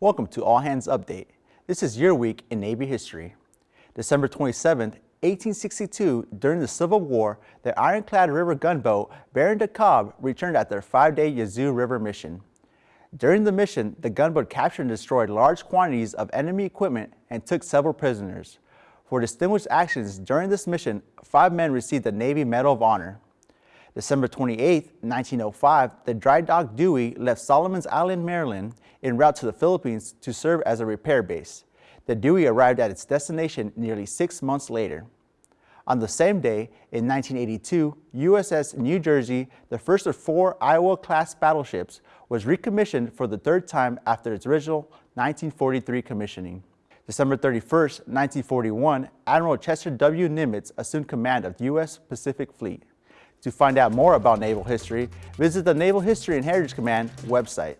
Welcome to All Hands Update. This is your week in Navy history. December 27, 1862, during the Civil War, the ironclad river gunboat Baron de Kalb returned after their five-day Yazoo River mission. During the mission, the gunboat captured and destroyed large quantities of enemy equipment and took several prisoners. For distinguished actions during this mission, five men received the Navy Medal of Honor. December 28, 1905, the dry dock Dewey left Solomon's Island, Maryland, en route to the Philippines to serve as a repair base. The Dewey arrived at its destination nearly six months later. On the same day, in 1982, USS New Jersey, the first of four Iowa-class battleships, was recommissioned for the third time after its original 1943 commissioning. December 31, 1941, Admiral Chester W. Nimitz assumed command of the U.S. Pacific Fleet. To find out more about naval history, visit the Naval History and Heritage Command website.